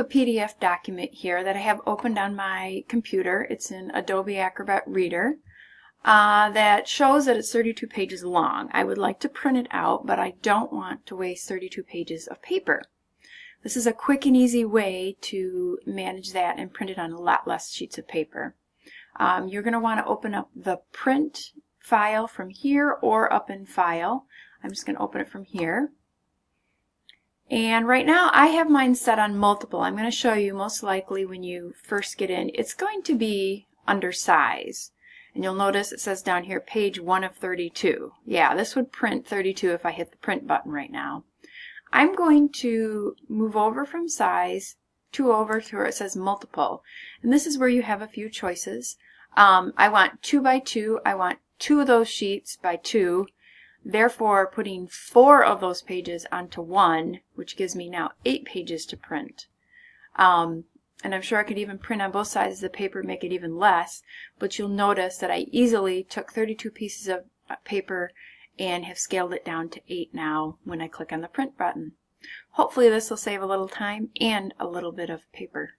a PDF document here that I have opened on my computer. It's in Adobe Acrobat Reader. Uh, that shows that it's 32 pages long. I would like to print it out, but I don't want to waste 32 pages of paper. This is a quick and easy way to manage that and print it on a lot less sheets of paper. Um, you're going to want to open up the print file from here or up in File. I'm just going to open it from here. And right now I have mine set on multiple. I'm going to show you most likely when you first get in, it's going to be under size. And you'll notice it says down here page 1 of 32. Yeah, this would print 32 if I hit the print button right now. I'm going to move over from size to over to where it says multiple. And this is where you have a few choices. Um, I want 2 by 2. I want two of those sheets by 2. Therefore, putting four of those pages onto one, which gives me now eight pages to print. Um, and I'm sure I could even print on both sides of the paper, make it even less, but you'll notice that I easily took 32 pieces of paper and have scaled it down to 8 now when I click on the print button. Hopefully this will save a little time and a little bit of paper.